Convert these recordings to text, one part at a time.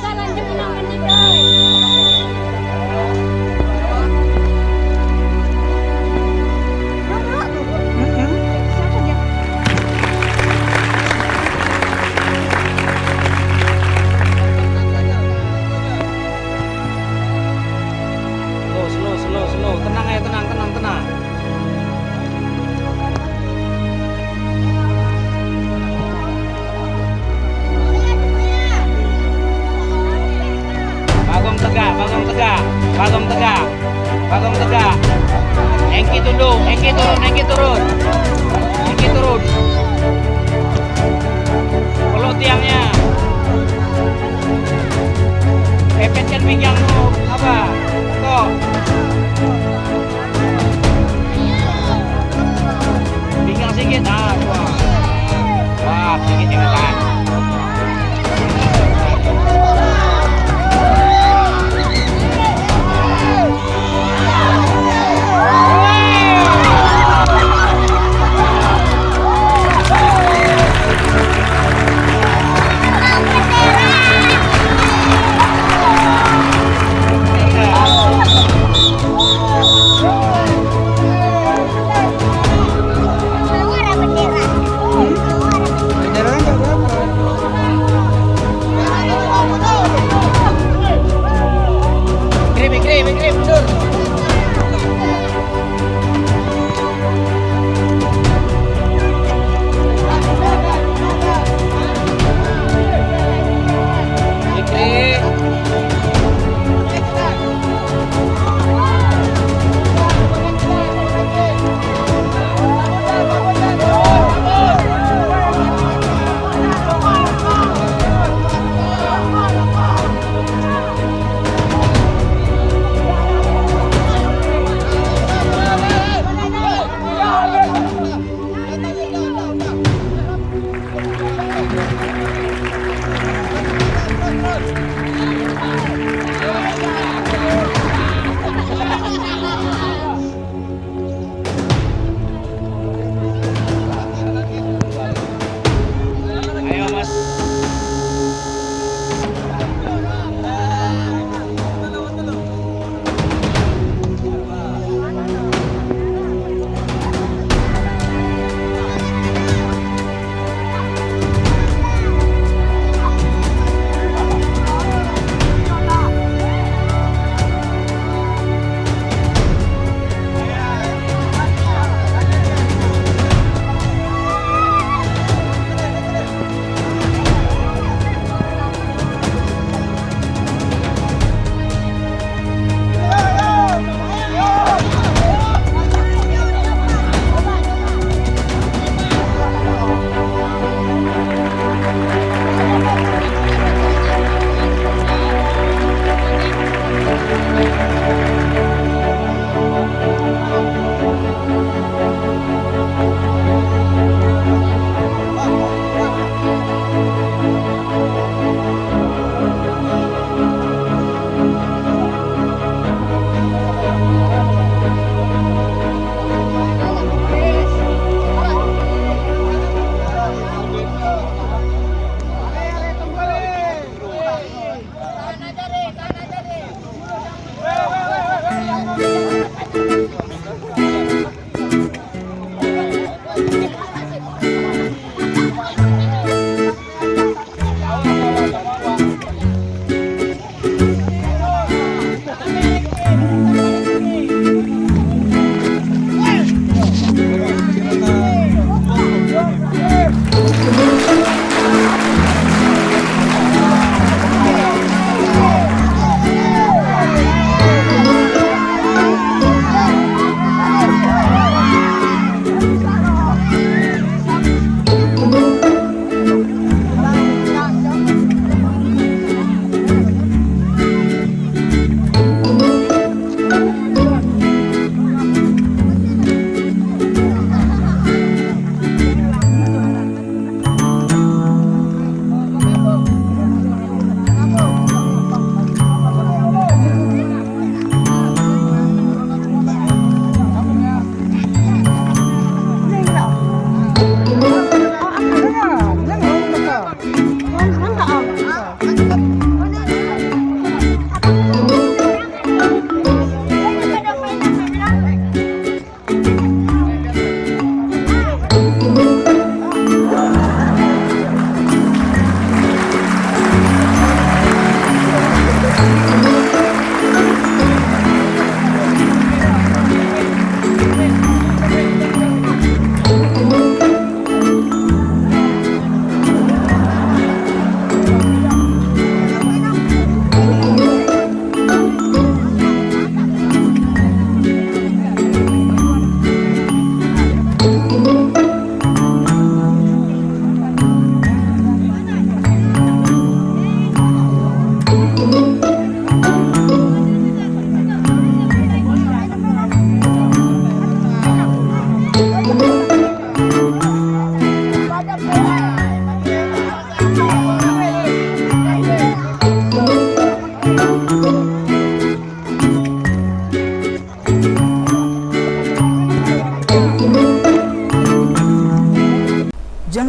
再来，你就不拿。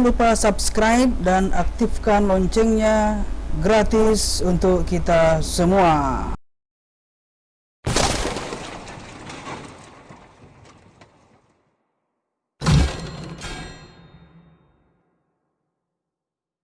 Jangan lupa subscribe dan aktifkan loncengnya gratis untuk kita semua.